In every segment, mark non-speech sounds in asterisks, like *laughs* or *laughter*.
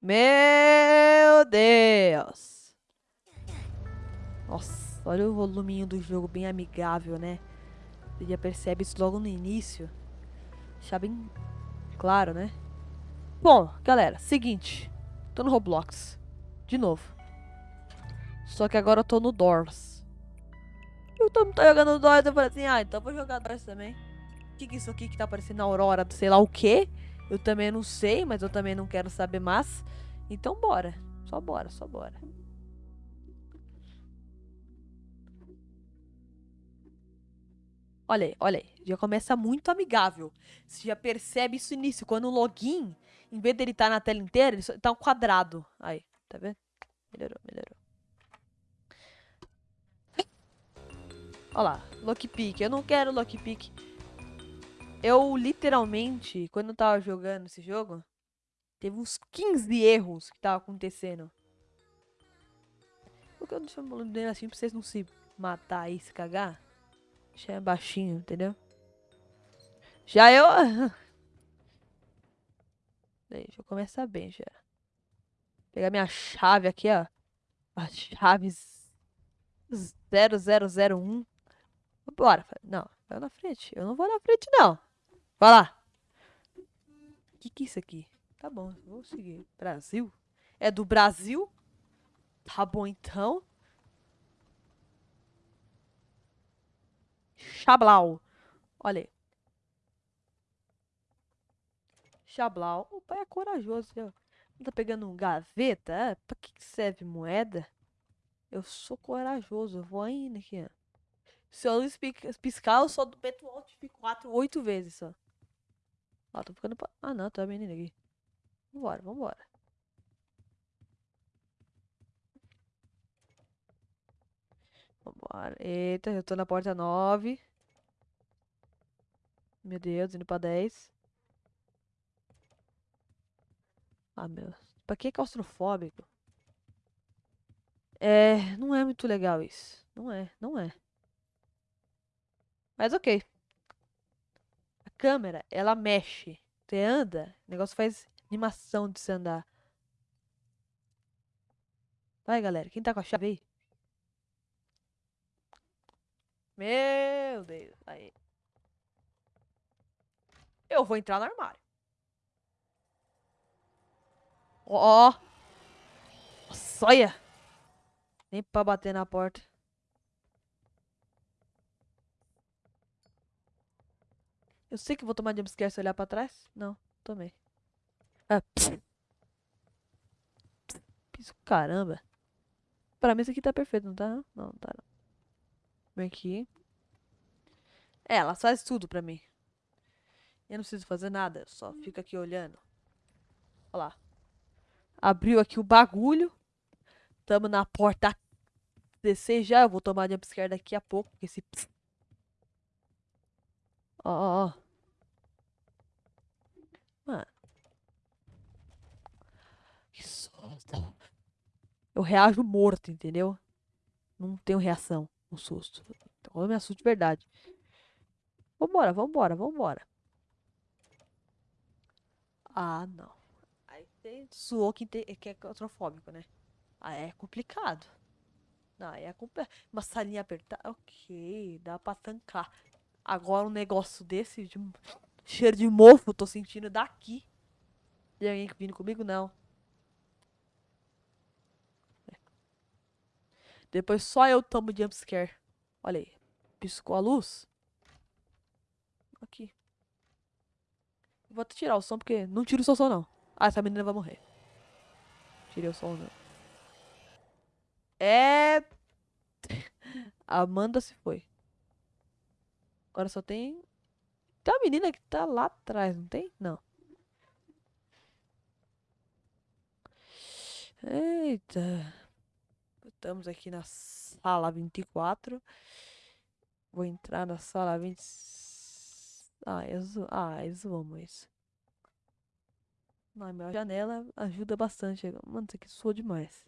Meu Deus! Nossa, olha o voluminho do jogo, bem amigável, né? Você já percebe isso logo no início. Deixar bem claro, né? Bom, galera, seguinte. Tô no Roblox. De novo. Só que agora eu tô no Doors. Eu tô, tô jogando Doors, eu falei assim, ah, então vou jogar Doors também. O que que é isso aqui que tá aparecendo na Aurora, sei lá o quê? Eu também não sei, mas eu também não quero saber mais. Então bora. Só bora, só bora. Olha aí, olha aí. Já começa muito amigável. Você já percebe isso início. Quando o login, em vez dele estar tá na tela inteira, ele tá um quadrado. Aí, tá vendo? Melhorou, melhorou. Olha lá, lockpick. Eu não quero lockpick. Eu, literalmente, quando eu tava jogando esse jogo, teve uns 15 erros que tava acontecendo. Por que eu deixo o dele assim pra vocês não se matar e se cagar? Já é baixinho, entendeu? Já eu... *laughs* Deixa eu começar bem já. Pegar minha chave aqui, ó. A chave 0001. Bora. Não, vai na frente. Eu não vou na frente, não. Vai lá. O que que é isso aqui? Tá bom, vou seguir. Brasil? É do Brasil? Tá bom, então. Chablau. Olha aí. Chablau. O pai é corajoso. Não tá pegando um gaveta? É, pra que serve moeda? Eu sou corajoso. Eu vou ainda aqui. Se eu piscar, eu sou do Beto Alt 4 oito vezes só. Ó, tô ficando. Ah, não, tá menina aqui. Vambora, vambora. Vambora. Eita, eu tô na porta 9. Meu Deus, indo pra 10. Ah, meu. Pra que claustrofóbico? É, não é muito legal isso. Não é, não é. Mas ok. Câmera, ela mexe. Você anda, o negócio faz animação de se andar. Vai, galera. Quem tá com a chave aí? Meu Deus. Aí. Eu vou entrar no armário. Ó. Oh. Olha. Nem pra bater na porta. Eu sei que vou tomar jumpscare se olhar pra trás. Não, tomei. Ah, Piso caramba. Pra mim isso aqui tá perfeito, não tá? Não, não tá não. Vem aqui. É, ela faz tudo pra mim. Eu não preciso fazer nada, só fico aqui olhando. Olha lá. Abriu aqui o bagulho. Tamo na porta descer já. Eu vou tomar jumpscare daqui a pouco, porque esse... Ó, ó, ó. Mano. Que susto. Eu reajo morto, entendeu? Não tenho reação um susto. Então eu me assusto de verdade. Vambora, vambora, vambora. Ah, não. Aí tem suou que, é claustrofóbico, né? Ah, é complicado. Não, é. Uma salinha apertada. Ok, dá pra tancar. Agora um negócio desse, de cheiro de mofo, tô sentindo daqui. Tem alguém vindo comigo? Não. Depois só eu tomo jumpscare. Olha aí. Piscou a luz. Aqui. Vou até tirar o som, porque não tiro o som, não. Ah, essa menina vai morrer. Tirei o som, não. É... *laughs* Amanda se foi. Agora só tem... Tem uma menina que tá lá atrás, não tem? Não. Eita. Estamos aqui na sala 24. Vou entrar na sala 20... Ah, eu, zo... ah, eu isso. Na minha janela ajuda bastante. Mano, isso aqui soa demais.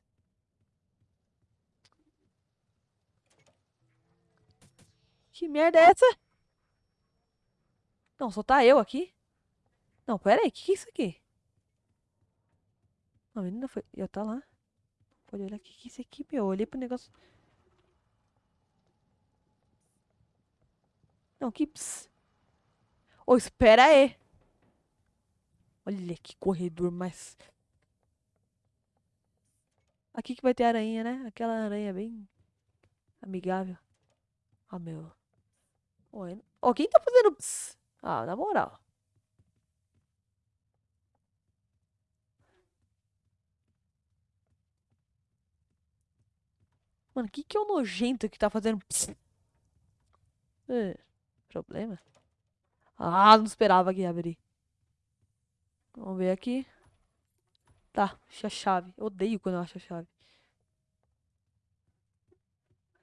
Que merda é essa? Não, só tá eu aqui? Não, pera aí, o que, que é isso aqui? A menina foi. Já tá lá. Pode olhar. O que é isso aqui, meu? Eu olhei pro negócio. Não, que. Pss. Ô, espera aí. Olha que corredor mais. Aqui que vai ter aranha, né? Aquela aranha bem amigável. Ah, meu. Ó, quem tá fazendo. Pss? Ah, na moral. Mano, que que é o nojento que tá fazendo... É, problema? Ah, não esperava que ia abrir. Vamos ver aqui. Tá, achei a chave. Eu odeio quando eu acho a chave.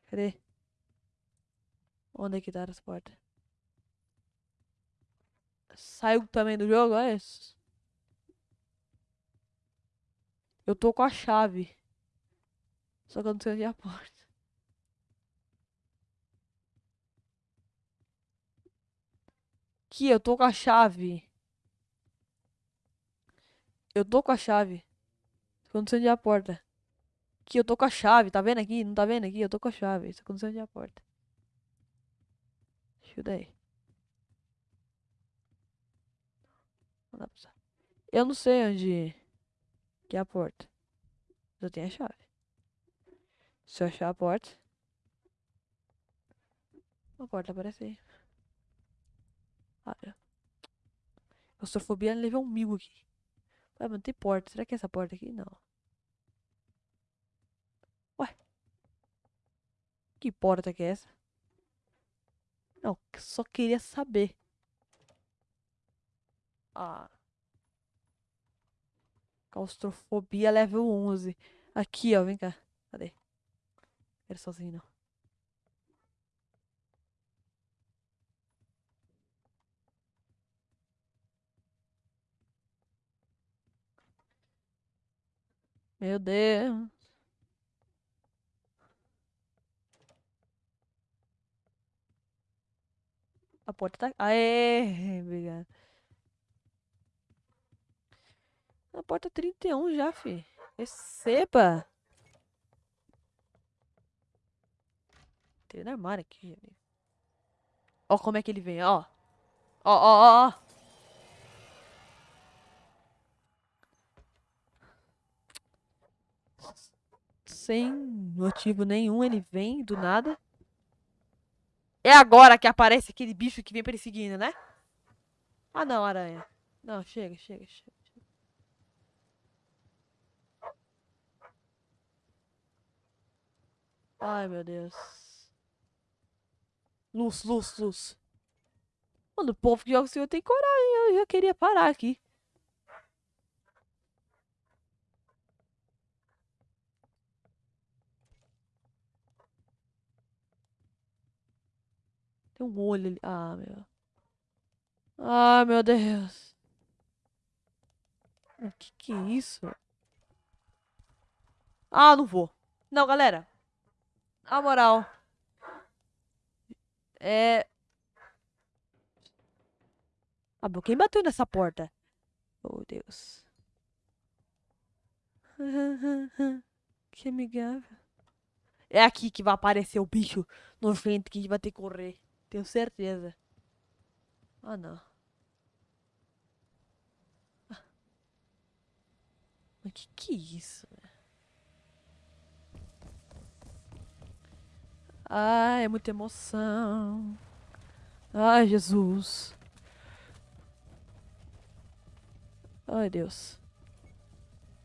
Cadê? Onde é que tá essa porta? Saiu também do jogo, é isso? Eu tô com a chave. Só que eu não sei onde é a porta. Aqui, eu tô com a chave. Eu tô com a chave. Só que eu não sei onde é a porta. Aqui, eu tô com a chave. Tá vendo aqui? Não tá vendo aqui? Eu tô com a chave. Só que eu não sei onde é a porta. Ajuda aí. Não dá pra usar. Eu não sei onde que é a porta. Eu tenho a chave. Se eu achar a porta. A porta aparece aí. É. Claustrofobia nível 1000 aqui. Ué, mas não tem porta. Será que é essa porta aqui? Não. Ué. Que porta que é essa? Não, só queria saber. Ah. Claustrofobia level 11. Aqui, ó, vem cá. Cadê? Quero sozinho, não. Meu Deus. A porta tá... Aê, obrigado. A porta 31 já, fi. Receba. Tem no armário aqui, gente. Ó como é que ele vem, ó. Ó, ó, ó, ó. Sem motivo nenhum, ele vem do nada. É agora que aparece aquele bicho que vem perseguindo, né? Ah, não, aranha. Não, chega, chega, chega. Ai, meu Deus. Luz, luz, luz. Mano, o povo que joga o senhor tem coragem. Eu já queria parar aqui. Tem um olho ali. Ah, meu. Ah, meu Deus. O que que é isso? Ah, não vou. Não, galera. A moral. É... Ah, quem bateu nessa porta? Oh, Deus. que amigável. É aqui que vai aparecer o bicho nojento que a gente vai ter que correr. Tenho certeza. Ah, não. Ah. Mas que que é isso? Ai, é muita emoção. Ai, Jesus. Ai, Deus.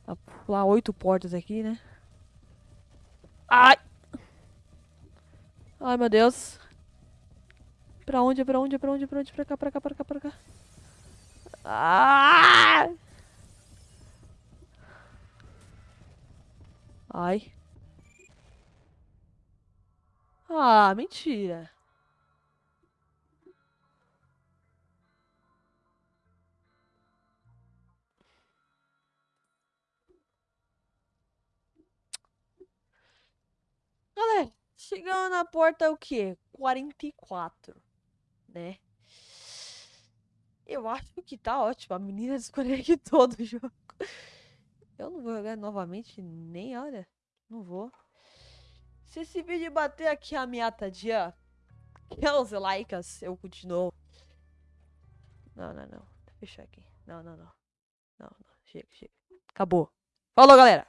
Vou pular oito portas aqui, né? Ai! Ai, meu Deus. Pra onde, pra onde, pra onde, pra onde? Pra cá, pra cá, pra cá, pra cá. Ah! Ai. Ah, mentira. Galera, chegando na porta o quê? 44, né? Eu acho que tá ótimo. A menina *laughs* desconectou do jogo. Eu não vou jogar novamente, nem, olha. Não vou. Se esse vídeo bater aqui a meta de 15 likes, eu continuo. Não, não, não. Deixa eu fechar aqui. Não, não, não. Não, não. Chega, chega. Acabou. Falou, galera!